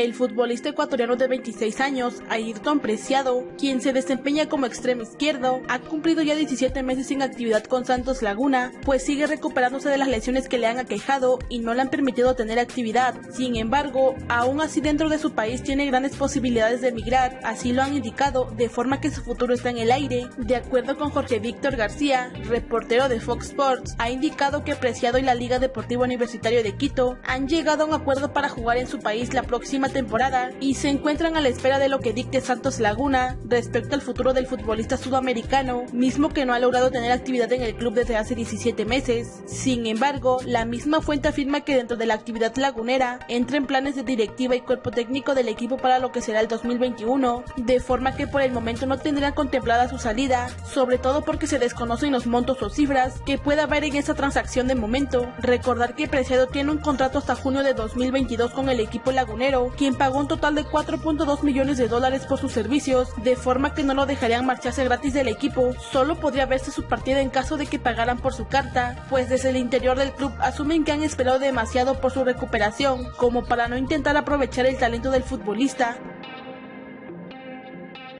El futbolista ecuatoriano de 26 años, Ayrton Preciado, quien se desempeña como extremo izquierdo, ha cumplido ya 17 meses sin actividad con Santos Laguna, pues sigue recuperándose de las lesiones que le han aquejado y no le han permitido tener actividad. Sin embargo, aún así dentro de su país tiene grandes posibilidades de emigrar, así lo han indicado, de forma que su futuro está en el aire. De acuerdo con Jorge Víctor García, reportero de Fox Sports, ha indicado que Preciado y la Liga Deportiva Universitario de Quito han llegado a un acuerdo para jugar en su país la próxima temporada y se encuentran a la espera de lo que dicte Santos Laguna respecto al futuro del futbolista sudamericano, mismo que no ha logrado tener actividad en el club desde hace 17 meses. Sin embargo, la misma fuente afirma que dentro de la actividad lagunera entra en planes de directiva y cuerpo técnico del equipo para lo que será el 2021, de forma que por el momento no tendrán contemplada su salida, sobre todo porque se desconocen los montos o cifras que pueda haber en esa transacción de momento. Recordar que Preciado tiene un contrato hasta junio de 2022 con el equipo lagunero, quien pagó un total de 4.2 millones de dólares por sus servicios, de forma que no lo dejarían marcharse gratis del equipo, solo podría verse su partida en caso de que pagaran por su carta, pues desde el interior del club asumen que han esperado demasiado por su recuperación, como para no intentar aprovechar el talento del futbolista,